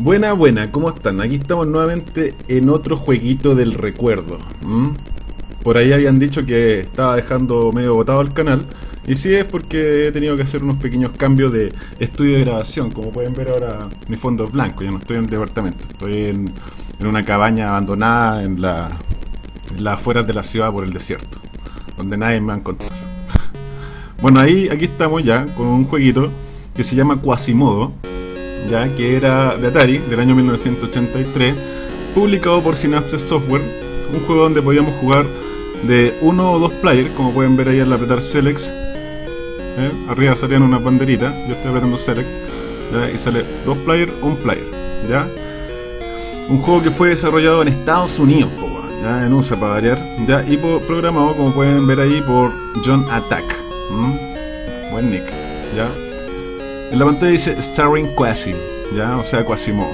Buena, buena, ¿cómo están? Aquí estamos nuevamente en otro jueguito del recuerdo. Por ahí habían dicho que estaba dejando medio botado el canal. Y sí es porque he tenido que hacer unos pequeños cambios de estudio de grabación. Como pueden ver ahora mi fondo es blanco, ya no estoy en el departamento. Estoy en, en una cabaña abandonada en la, en las afueras de la ciudad por el desierto. Donde nadie me va a encontrar. Bueno, ahí aquí estamos ya con un jueguito que se llama Quasimodo ya que era de Atari del año 1983, publicado por Synapse Software, un juego donde podíamos jugar de uno o dos players, como pueden ver ahí al apretar Select, ¿eh? arriba salían una banderita, yo estoy apretando Select, y sale dos players, un player, ya. Un juego que fue desarrollado en Estados Unidos, ya en USA para ya, y programado, como pueden ver ahí, por John Attack. Buen nick, ya. En la pantalla dice Starring Quasi, ya, o sea, Quasimodo.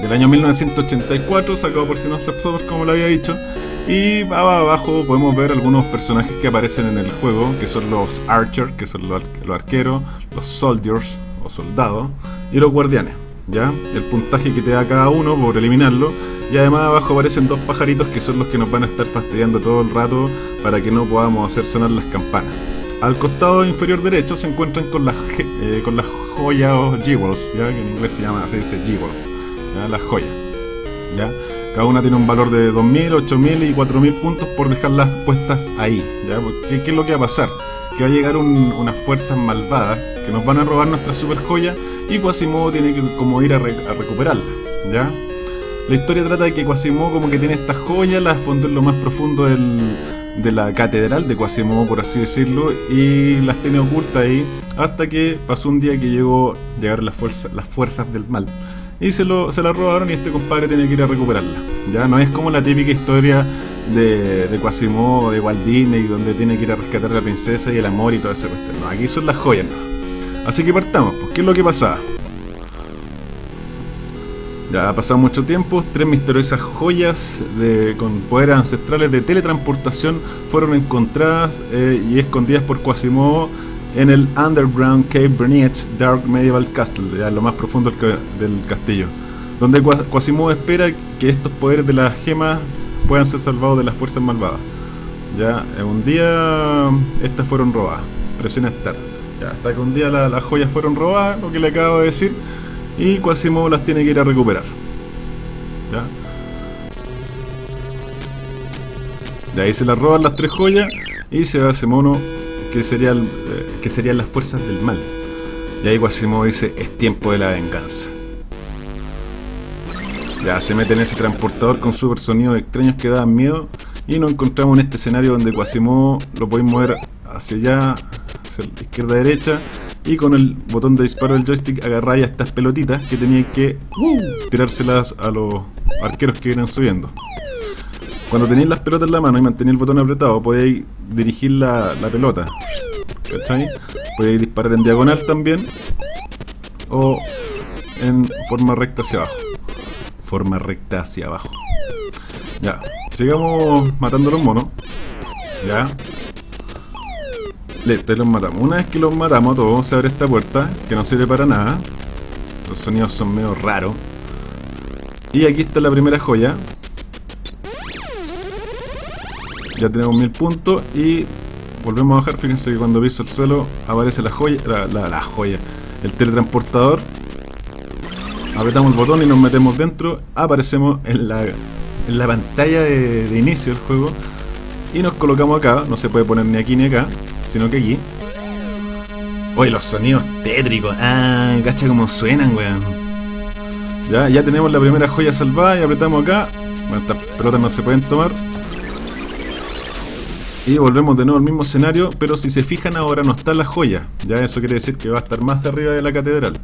Del año 1984, sacado por Synapse Software, como lo había dicho. Y abajo podemos ver algunos personajes que aparecen en el juego, que son los Archers, que son los, los arqueros, los Soldiers, o soldados, y los guardianes, ya. El puntaje que te da cada uno por eliminarlo. Y además abajo aparecen dos pajaritos que son los que nos van a estar fastidiando todo el rato para que no podamos hacer sonar las campanas. Al costado inferior derecho se encuentran con las, eh, con las joyas o jewels, ¿ya? que en inglés se llama, se dice jewels, ¿ya? las joyas. ¿ya? Cada una tiene un valor de 2.000, 8.000 y 4.000 puntos por dejarlas puestas ahí. ¿ya? Porque, ¿Qué es lo que va a pasar? Que va a llegar un, unas fuerzas malvadas que nos van a robar nuestra super joya y Quasimodo tiene que como ir a, re, a recuperarla. ¿ya? La historia trata de que Quasimodo como que tiene estas joyas, las esconde en lo más profundo del, de la catedral de Quasimodo, por así decirlo, y las tiene ocultas ahí hasta que pasó un día que llegó llegaron las fuerzas, las fuerzas del mal y se, lo, se la robaron y este compadre tiene que ir a recuperarla. Ya no es como la típica historia de, de Quasimodo, de Walt Disney, donde tiene que ir a rescatar a la princesa y el amor y todo ese cuestión. No, aquí son las joyas, ¿no? Así que partamos, pues, ¿qué es lo que pasaba? Ya ha pasado mucho tiempo, tres misteriosas joyas de, con poderes ancestrales de teletransportación fueron encontradas eh, y escondidas por Quasimodo en el Underground Cave Bernice Dark Medieval Castle, ya lo más profundo del, del castillo, donde Quasimodo espera que estos poderes de las gemas puedan ser salvados de las fuerzas malvadas. Ya, un día estas fueron robadas, presiona Start. Ya, hasta que un día la, las joyas fueron robadas, lo que le acabo de decir, y Quasimodo las tiene que ir a recuperar. ¿Ya? De ahí se las roban las tres joyas y se va ese mono que, sería eh, que serían las fuerzas del mal. Y ahí Quasimodo dice, es tiempo de la venganza. Ya se mete en ese transportador con super sonidos extraños que daban miedo y nos encontramos en este escenario donde Quasimodo lo podéis mover hacia allá, hacia la izquierda derecha y con el botón de disparo del joystick agarráis estas pelotitas que tenían que tirárselas a los arqueros que vienen subiendo. Cuando tenéis las pelotas en la mano y mantenéis el botón apretado, podéis dirigir la, la pelota. ¿Cachai? Podéis disparar en diagonal también o en forma recta hacia abajo. Forma recta hacia abajo. Ya, sigamos matando a los monos. Ya, Listo, los matamos. Una vez que los matamos todos, se abre esta puerta, que no sirve para nada. Los sonidos son medio raros. Y aquí está la primera joya. Ya tenemos mil puntos y volvemos a bajar. Fíjense que cuando piso el suelo aparece la joya, la, joya, el teletransportador. Apretamos el botón y nos metemos dentro. Aparecemos en la, en la pantalla de, de inicio del juego. Y nos colocamos acá. No se puede poner ni aquí ni acá sino que aquí. Oye, los sonidos tétricos. Ah, cacha como suenan, weón. Ya, ya tenemos la primera joya salvada y apretamos acá. Bueno, estas pelotas no se pueden tomar. Y volvemos de nuevo al mismo escenario, pero si se fijan ahora no está la joya. Ya eso quiere decir que va a estar más arriba de la catedral.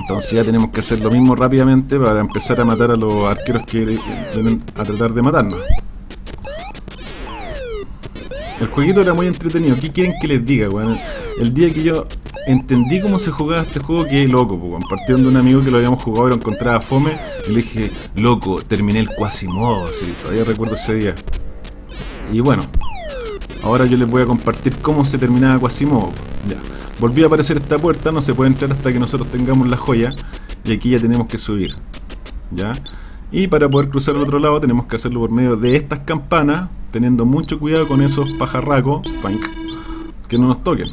Entonces ya tenemos que hacer lo mismo rápidamente para empezar a matar a los arqueros que vienen a tratar de matarnos. El jueguito era muy entretenido. ¿Qué quieren que les diga? El día que yo entendí cómo se jugaba este juego, quedé loco, weón. Partiendo de un amigo que lo habíamos jugado y lo encontraba fome. Y le dije, loco, terminé el Quasimodo. Sí, todavía recuerdo ese día. Y bueno, ahora yo les voy a compartir cómo se terminaba Quasimodo. Ya. Volví a aparecer esta puerta, no se puede entrar hasta que nosotros tengamos la joya. y aquí ya tenemos que subir. ¿Ya? Y para poder cruzar al otro lado tenemos que hacerlo por medio de estas campanas, teniendo mucho cuidado con esos pajarracos que no nos toquen.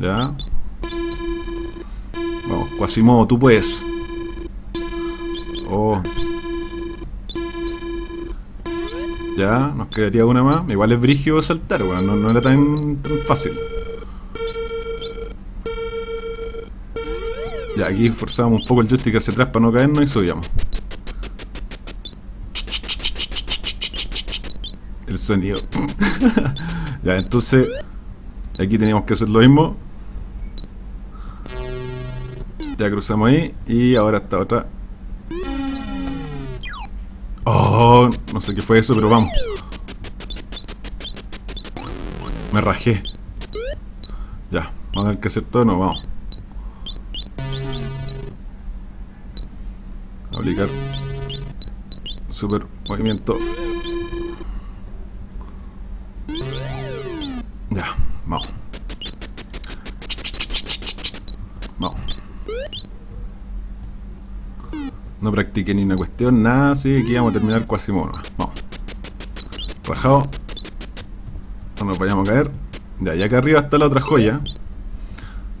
Ya. Vamos, Quasimodo, tú puedes. Oh. Ya, nos quedaría una más. Igual es brigio saltar, bueno, no, era tan, tan fácil. Ya, aquí forzamos un poco el joystick hacia atrás para no caernos y subíamos. Sonido. ya, entonces... Aquí teníamos que hacer lo mismo. Ya cruzamos ahí. Y ahora está otra. Oh, no sé qué fue eso, pero vamos. Me rajé. Ya, vamos a tener que hacer todo, no, vamos. Aplicar. Super movimiento. Vamos. No practiqué ni una cuestión, nada, así que vamos a terminar casi mono. Vamos. Rajado. No nos vayamos a caer. Ya, y acá arriba está la otra joya.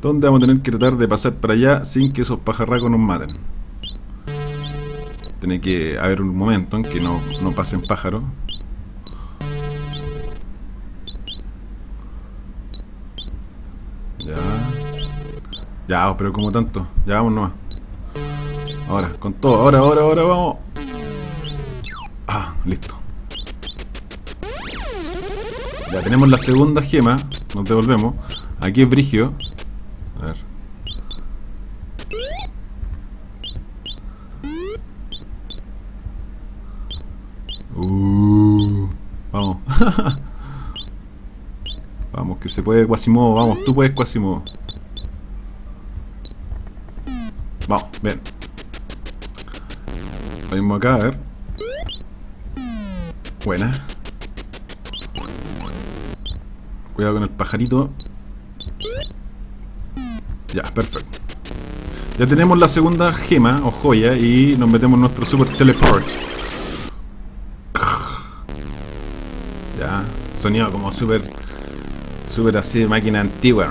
Donde vamos a tener que tratar de pasar para allá sin que esos pajarracos nos maten. Tiene que haber un momento en que no, no pasen pájaros. Ya, pero como tanto. Ya vamos nomás. Ahora, con todo. Ahora, ahora, ahora, vamos. Ah, listo. Ya tenemos la segunda gema. Nos devolvemos. Aquí es Brigio. A ver. Uh, vamos. vamos, que se puede Quasimodo. Vamos, tú puedes Quasimodo. Bien. Lo mismo acá, a ver. Buena. Cuidado con el pajarito. Ya, perfecto. Ya tenemos la segunda gema o joya y nos metemos en nuestro super teleport. Ya, sonido como super, super así de máquina antigua.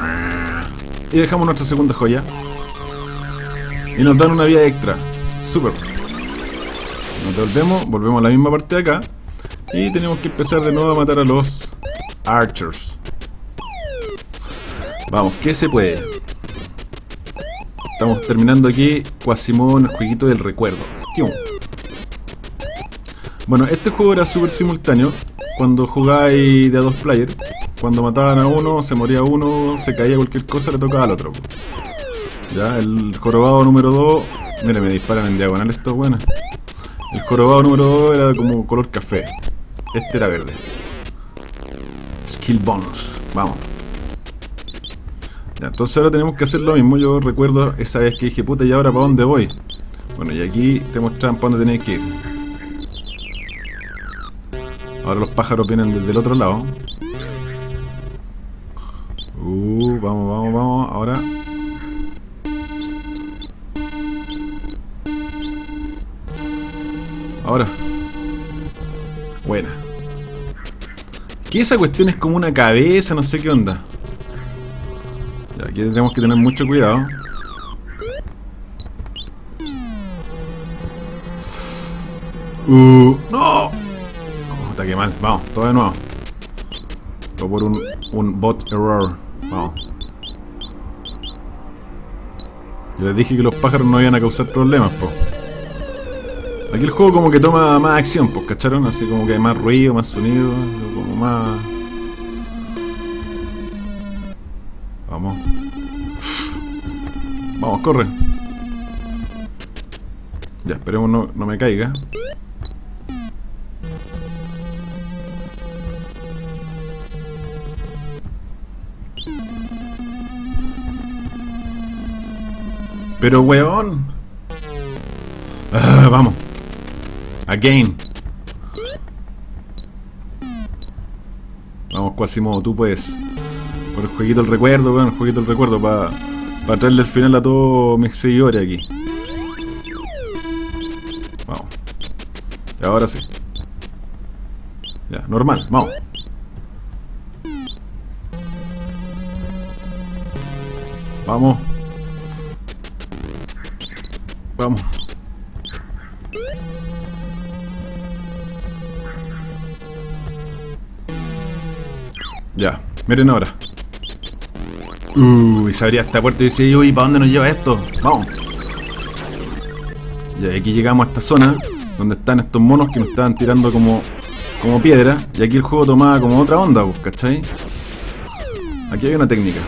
Y dejamos nuestra segunda joya. Y nos dan una vida extra. Super. Nos devolvemos, volvemos a la misma parte de acá. Y tenemos que empezar de nuevo a matar a los Archers. Vamos, ¿qué se puede? Estamos terminando aquí Quasimodo en el jueguito del recuerdo. Bueno, este juego era súper simultáneo. Cuando jugáis de a dos players, cuando mataban a uno, se moría uno, se caía cualquier cosa, le tocaba al otro. Ya, el jorobado número 2. Mira, me disparan en diagonal estos buenos. El jorobado número 2 era como color café. Este era verde. Skill bonus. Vamos. Ya, entonces ahora tenemos que hacer lo mismo. Yo recuerdo esa vez que dije, puta, ¿y ahora para dónde voy? Bueno, y aquí te muestran para dónde tenéis que ir. Ahora los pájaros vienen desde el otro lado. Uh, vamos, vamos, vamos. Ahora Ahora. Buena. Que esa cuestión es como una cabeza, no sé qué onda. Ya, aquí tenemos que tener mucho cuidado. Uh, ¡No! está que mal. Vamos, todo de nuevo. Todo por un, un bot error. Vamos. Yo les dije que los pájaros no iban a causar problemas, po. Aquí el juego como que toma más acción, pues, ¿cacharon? Así como que hay más ruido, más sonido, como más... Vamos. Vamos, corre. Ya, esperemos no, no me caiga. Pero weón. Ah, vamos. Again. Vamos, Quasimodo, tú puedes. Por el jueguito del recuerdo, weón, el jueguito del recuerdo para Para traerle el final a todos mis seguidores aquí. Vamos. Y ahora sí. Ya, normal, vamos. Vamos. Vamos. Ya, miren ahora. Uy, se abría esta puerta y decía yo, ¿y para dónde nos lleva esto? Vamos. Y aquí llegamos a esta zona donde están estos monos que nos estaban tirando como, como piedra. Y aquí el juego tomaba como otra onda, pues, ¿cachai? Aquí hay una técnica.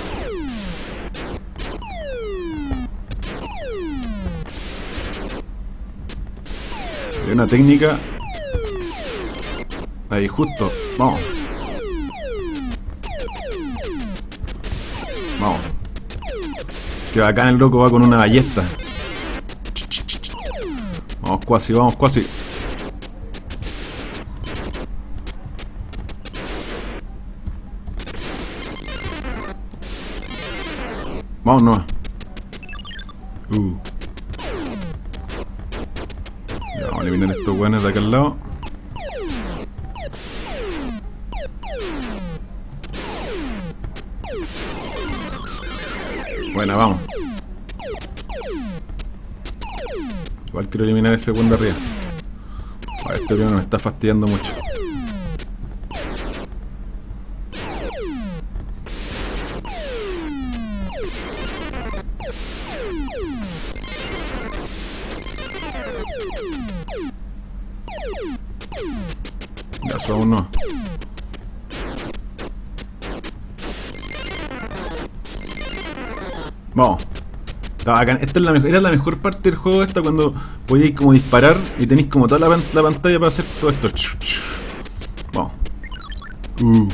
Hay una técnica. Ahí, justo. Vamos. Vamos. Que bacán el loco va con una ballesta. Vamos cuasi, vamos cuasi. Vamos nomás. Uh. Ya, vamos a eliminar estos buenos de al lado. Bueno, vamos. Igual quiero eliminar ese segundo arriba. Este primero me está fastidiando mucho. Ya, aún Esta es la mejor, era la mejor parte del juego esta cuando podíais como disparar y tenéis como toda la, la pantalla para hacer todo esto. Vamos. Uh.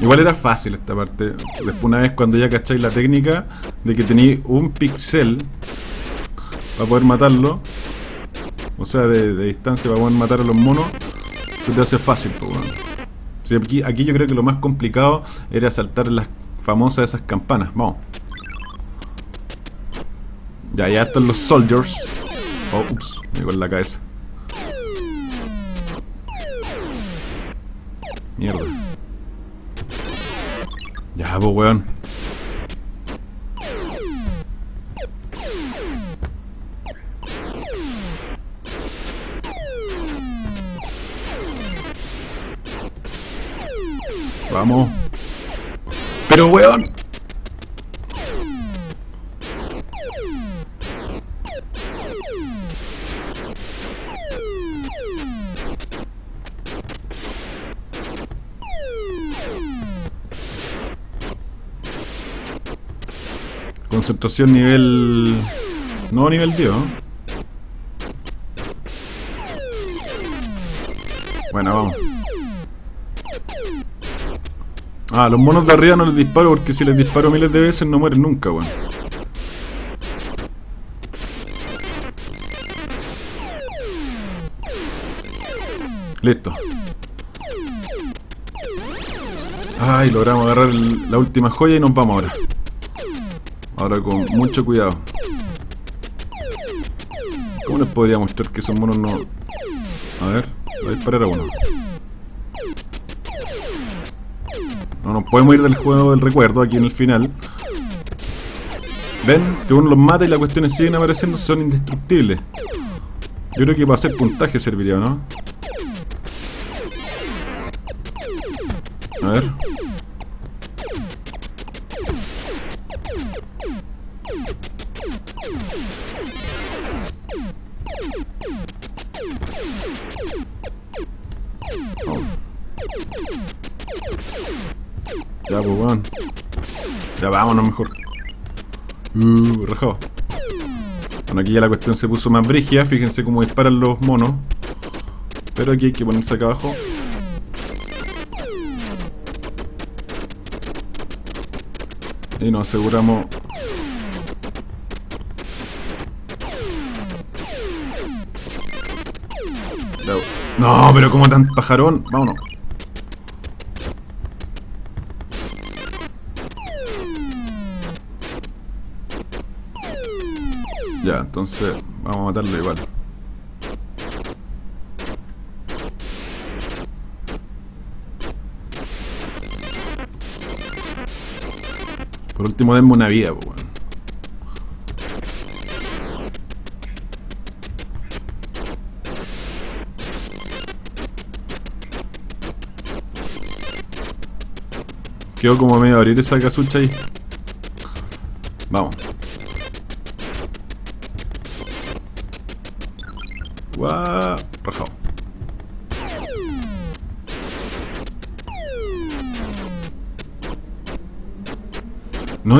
Igual era fácil esta parte. Después una vez cuando ya cacháis la técnica de que tenéis un pixel para poder matarlo. O sea, de, distancia para poder matar a los monos. Se te hace fácil, pues, aquí, aquí yo creo que lo más complicado era saltar las famosas esas campanas. Vamos. Ya, ya están los soldiers. Oh, ups, me con la cabeza. Mierda. Pues, weón. Vamos. Pero, weón. Concentración nivel... No nivel 10, ¿no? Bueno, vamos. Ah, los monos de arriba no les disparo porque si les disparo miles de veces no mueren nunca, weón. Listo. Ay, logramos agarrar la última joya y nos vamos ahora. Ahora con mucho cuidado. ¿Cómo les podría mostrar que esos monos no... A ver, voy a disparar a uno. No nos podemos ir del juego del recuerdo aquí en el final. Ven que uno los mata y las cuestiones siguen apareciendo, son indestructibles. Yo creo que para hacer puntaje serviría, ¿no? A ver. Ya, pues, weón. Ya vámonos mejor. Uh, rajado. Bueno, aquí ya la cuestión se puso más brígida. Fíjense cómo disparan los monos. Pero aquí hay que ponerse acá abajo. Y nos aseguramos... No, pero como tan pajarón. Vámonos. Entonces vamos a matarlo igual. Por último, denme una vida, pues, weón. Quedó como medio abrir esa casucha ahí. Vamos.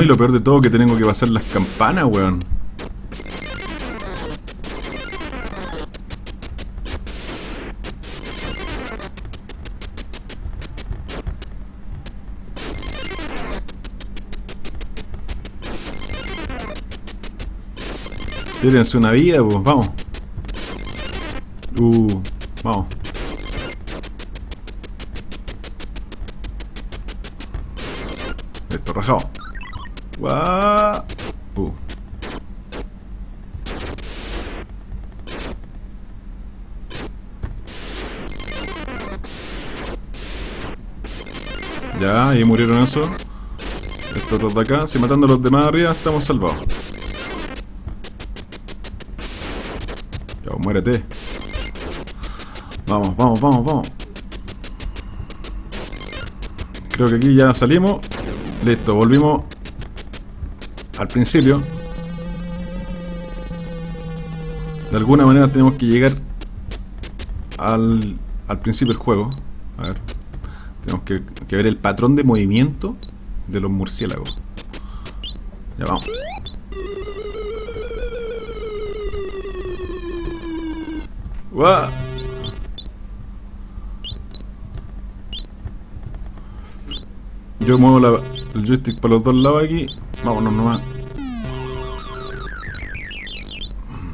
Lo peor de todo que tengo que pasar las campanas, weón. Tírense una vida, pues, vamos. Uh, vamos. Esto rajado. Guau. Uh. Ya, ahí murieron esos. Estos otros de acá. Si matando a los demás arriba, estamos salvados. Ya, muérete. Vamos, vamos, vamos, vamos. Creo que aquí ya salimos. Listo, volvimos al principio. De alguna manera tenemos que llegar al, al principio del juego. A ver. Tenemos que, que ver el patrón de movimiento de los murciélagos. Ya vamos. ¡Guau! Yo muevo la, el joystick para los dos lados aquí. Vámonos nomás.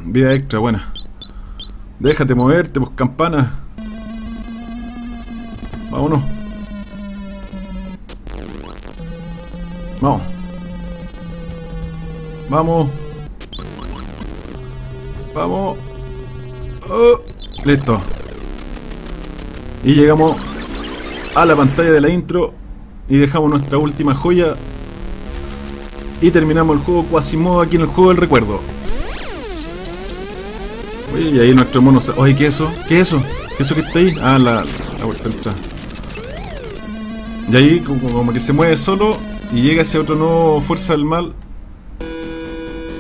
Vida extra, buena. Déjate moverte, pues campana. Vámonos. Vamos. Vamos. Vamos. Oh, listo. Y llegamos a la pantalla de la intro y dejamos nuestra última joya y terminamos el juego Quasimodo aquí en el juego del recuerdo. Uy, y ahí nuestro mono... Oye, ¿qué es eso? ¿Qué es eso? ¿Qué es eso que está ahí? Ah, la, la vuelta. Y ahí como, como, que se mueve solo y llega ese otro nuevo Fuerza del Mal.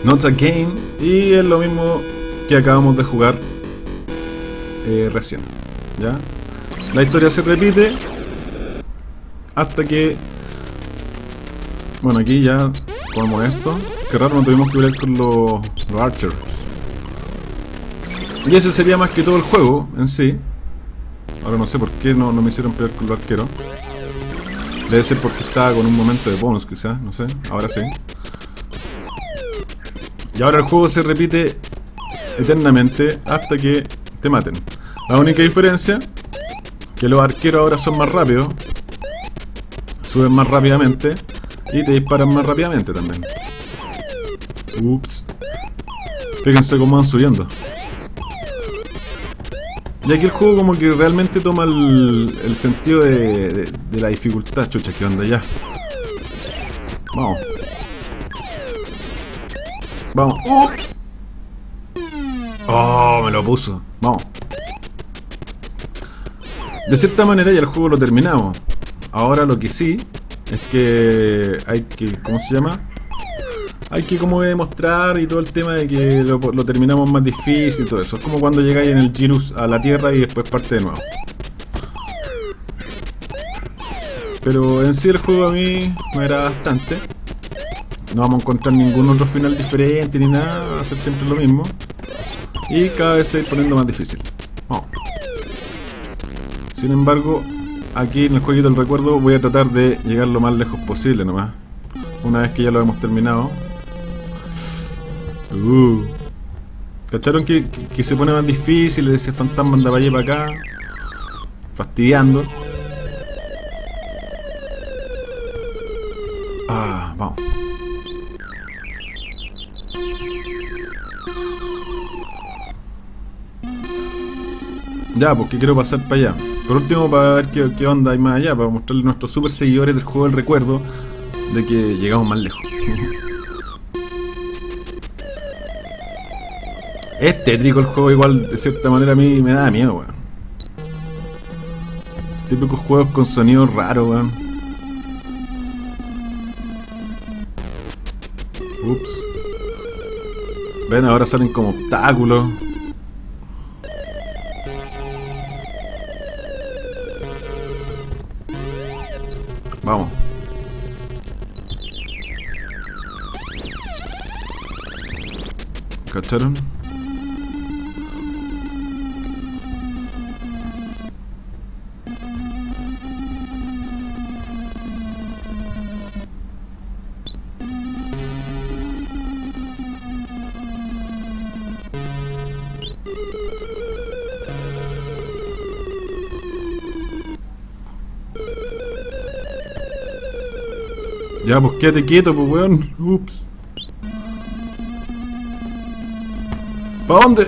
Not Again. Y es lo mismo que acabamos de jugar eh, recién. ¿Ya? La historia se repite hasta que... Bueno, aquí ya ponemos esto. Qué raro, no tuvimos que ver con los, los archers. Y ese sería más que todo el juego en sí. Ahora no sé por qué no, no me hicieron pelear con los arqueros. Debe ser porque estaba con un momento de bonus quizás, no sé. Ahora sí. Y ahora el juego se repite eternamente hasta que te maten. La única diferencia que los arqueros ahora son más rápidos suben más rápidamente y te disparan más rápidamente también. Ups. Fíjense cómo van subiendo. Y aquí el juego como que realmente toma el, sentido de, de, la dificultad. Chucha, ¿qué onda ya? Vamos. Vamos. ¡Uh! Oh, me lo puso. Vamos. De cierta manera ya el juego lo terminamos. Ahora lo que sí es que hay que, ¿cómo se llama? Hay que como demostrar y todo el tema de que lo, terminamos más difícil y todo eso. Es como cuando llegáis en el Girus a la Tierra y después parte de nuevo. Pero en sí el juego a mí me era bastante. No vamos a encontrar ningún otro final diferente ni nada, va a ser siempre lo mismo. Y cada vez se va poniendo más difícil. Vamos. Sin embargo, aquí en el jueguito del recuerdo voy a tratar de llegar lo más lejos posible nomás. una vez que ya lo hemos terminado. Uh. ¿Cacharon que, que, se pone más difícil? Ese fantasma anda para allá para acá. Fastidiando. Ah, vamos. Ya, porque quiero pasar para allá. Por último, para ver qué, qué, onda hay más allá, para mostrarle a nuestros super seguidores del juego el recuerdo de que llegamos más lejos. es tétrico el juego, igual de cierta manera a mí me da miedo, weón. típicos juegos con sonidos raros, weón. Ups. Ven, ahora salen como obstáculos. ¿Cacharon? Ya, pues quédate quieto, pues weón. Ups. ¿Para dónde?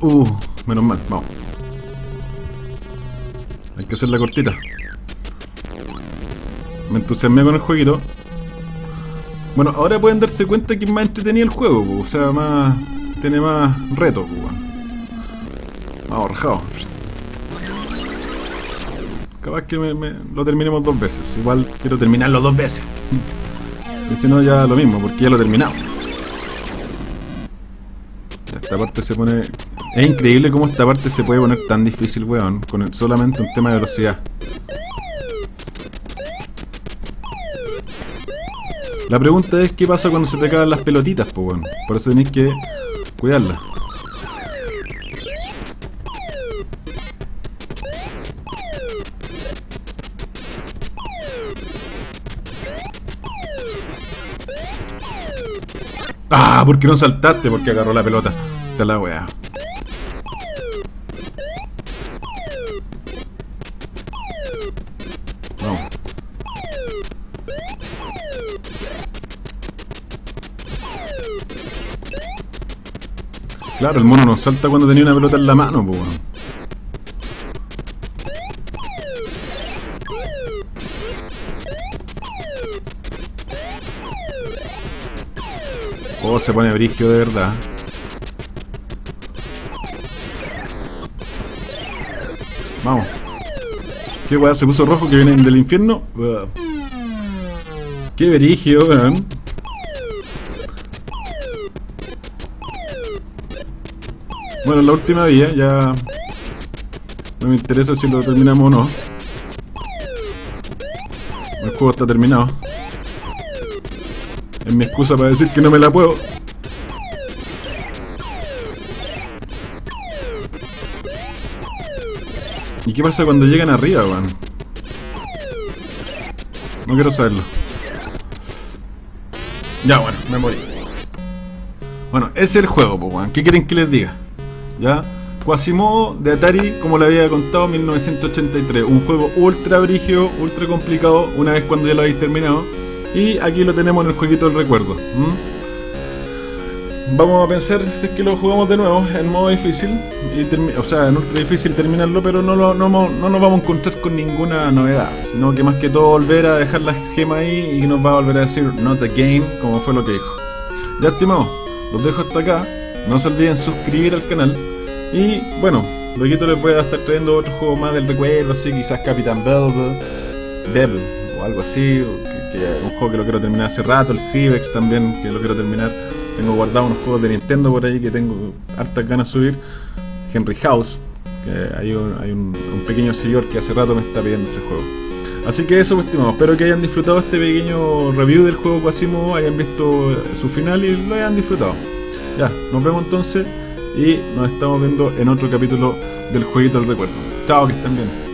Uh, menos mal, vamos. Hay que hacer la cortita. Me entusiasmé con el jueguito. Bueno, ahora pueden darse cuenta que es más entretenido el juego, o sea, más. tiene más reto, pues, Más ahorrado. Capaz que me, lo terminemos dos veces. Igual quiero terminarlo dos veces. Y si no, ya lo mismo, porque ya lo he terminado. Esta parte se pone... Es increíble cómo esta parte se puede poner tan difícil, weón. Con solamente un tema de velocidad. La pregunta es qué pasa cuando se te caen las pelotitas, pues, weón. Por eso tenéis que cuidarlas. Ah, ¿por qué no saltaste? Porque agarró la pelota. La weá. Claro, el mono no salta cuando tenía una pelota en la mano, pues. Oh, se pone brigio de verdad. ¿Qué weá se puso rojo que vienen del infierno? Qué brigio, weón. Bueno, la última vía, ya... No me interesa si lo terminamos o no. El juego está terminado. Es mi excusa para decir que no me la puedo. Qué pasa cuando llegan arriba, weón? No quiero saberlo. Ya, bueno, me morí. Bueno, ese es el juego, pues, weón. ¿Qué quieren que les diga? ¿Ya? Quasimodo de Atari, como le había contado, 1983. Un juego ultra brigio, ultra complicado, una vez cuando ya lo habéis terminado. Y aquí lo tenemos en el jueguito del recuerdo. Vamos a pensar si es que lo jugamos de nuevo en modo difícil. Y o sea, en ultra difícil terminarlo, pero no, no, no, nos vamos a encontrar con ninguna novedad. Sino que más que todo volver a dejar la gema ahí y nos va a volver a decir not a game, como fue lo que dijo. Ya estimados, los dejo hasta acá. No se olviden suscribir al canal. Y bueno, luego les voy a estar trayendo otro juego más del recuerdo, así quizás Capitán Bell, Devil o algo así que es un juego que lo quiero terminar hace rato, el Civex también, que lo quiero terminar. Tengo guardado unos juegos de Nintendo por ahí que tengo hartas ganas de subir. Henry House, que hay un, pequeño señor que hace rato me está pidiendo ese juego. Así que eso, pues, estimados. Espero que hayan disfrutado este pequeño review del juego Quasimo, hayan visto su final y lo hayan disfrutado. Ya, nos vemos entonces y nos estamos viendo en otro capítulo del Jueguito del Recuerdo. Chao, que estén bien.